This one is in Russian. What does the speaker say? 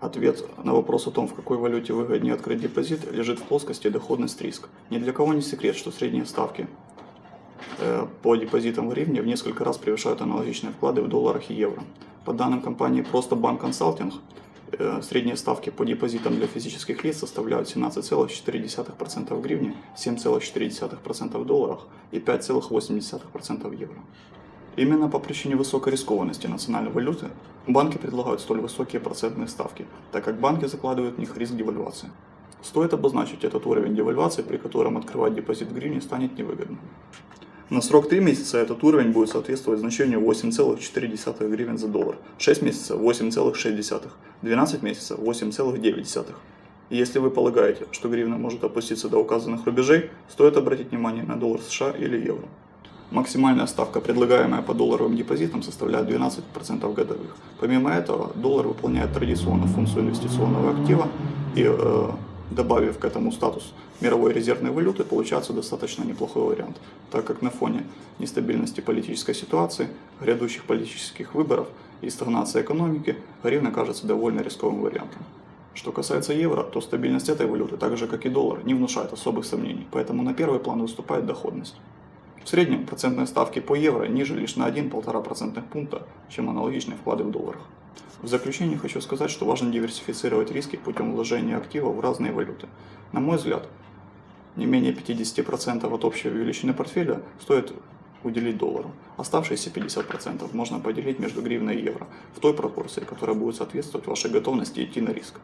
Ответ на вопрос о том, в какой валюте выгоднее открыть депозит, лежит в плоскости доходность-риск. Ни для кого не секрет, что средние ставки э, по депозитам в гривне в несколько раз превышают аналогичные вклады в долларах и евро. По данным компании «Просто Банк Консалтинг», э, средние ставки по депозитам для физических лиц составляют 17,4% в гривне, 7,4% в долларах и 5,8% в евро. Именно по причине высокой рискованности национальной валюты банки предлагают столь высокие процентные ставки, так как банки закладывают в них риск девальвации. Стоит обозначить этот уровень девальвации, при котором открывать депозит в гривне станет невыгодно. На срок 3 месяца этот уровень будет соответствовать значению 8,4 гривен за доллар, 6 месяцев 8,6, 12 месяцев 8,9. И если вы полагаете, что гривна может опуститься до указанных рубежей, стоит обратить внимание на доллар США или евро. Максимальная ставка, предлагаемая по долларовым депозитам, составляет 12% годовых. Помимо этого, доллар выполняет традиционно функцию инвестиционного актива и, э, добавив к этому статус мировой резервной валюты, получается достаточно неплохой вариант, так как на фоне нестабильности политической ситуации, грядущих политических выборов и стагнации экономики, гривна кажется довольно рисковым вариантом. Что касается евро, то стабильность этой валюты, так же как и доллар, не внушает особых сомнений, поэтому на первый план выступает доходность. В среднем процентные ставки по евро ниже лишь на 1-1,5 процентных пункта, чем аналогичные вклады в долларах. В заключение хочу сказать, что важно диверсифицировать риски путем вложения активов в разные валюты. На мой взгляд, не менее 50% от общей величины портфеля стоит уделить доллару. Оставшиеся 50% можно поделить между гривной и евро в той пропорции, которая будет соответствовать вашей готовности идти на риск.